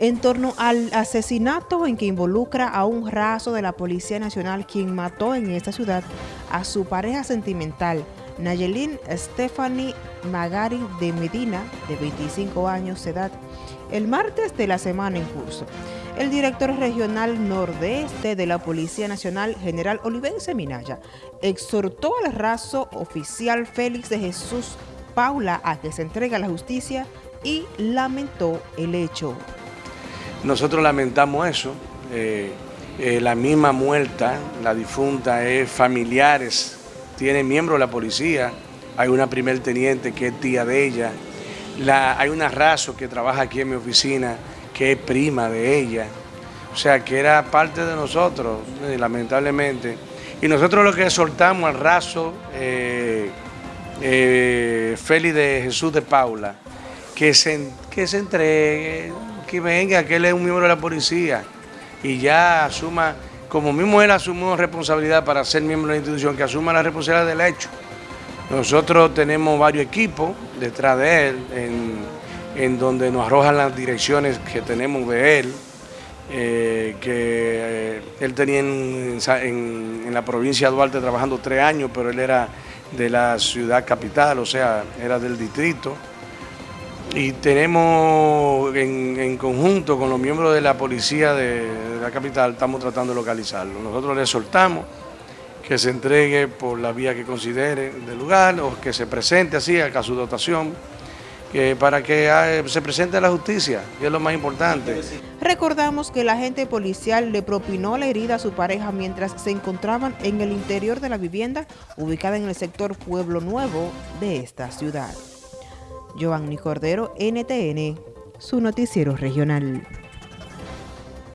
en torno al asesinato en que involucra a un raso de la Policía Nacional quien mató en esta ciudad a su pareja sentimental, Nayelin Stephanie Magari de Medina, de 25 años de edad, el martes de la semana en curso. El director regional nordeste de la Policía Nacional, general Olivense Minaya, exhortó al raso oficial Félix de Jesús Paula a que se entregue a la justicia y lamentó el hecho. Nosotros lamentamos eso. Eh, eh, la misma muerta, la difunta, es familiares, tiene miembros de la policía. Hay una primer teniente que es tía de ella. hay una raso que trabaja aquí en mi oficina que es prima de ella. O sea, que era parte de nosotros, eh, lamentablemente. Y nosotros lo que soltamos al raso, Félix de Jesús de Paula, que se, que se entregue, que venga, que él es un miembro de la policía y ya asuma, como mismo él asumió responsabilidad para ser miembro de la institución, que asuma la responsabilidad del hecho. Nosotros tenemos varios equipos detrás de él, en, donde nos arrojan las direcciones que tenemos de él, eh, que eh, él tenía en, en, la provincia de Duarte trabajando tres años, pero él era de la ciudad capital, o sea, era del distrito y tenemos en, conjunto con los miembros de la policía de, la capital, estamos tratando de localizarlo. Nosotros le soltamos que se entregue por la vía que considere del lugar o que se presente así a su dotación que para que ah, se presente a la justicia, que es lo más importante. Recordamos que el agente policial le propinó la herida a su pareja mientras se encontraban en el interior de la vivienda ubicada en el sector Pueblo Nuevo de esta ciudad. Giovanni Cordero, NTN, su noticiero regional.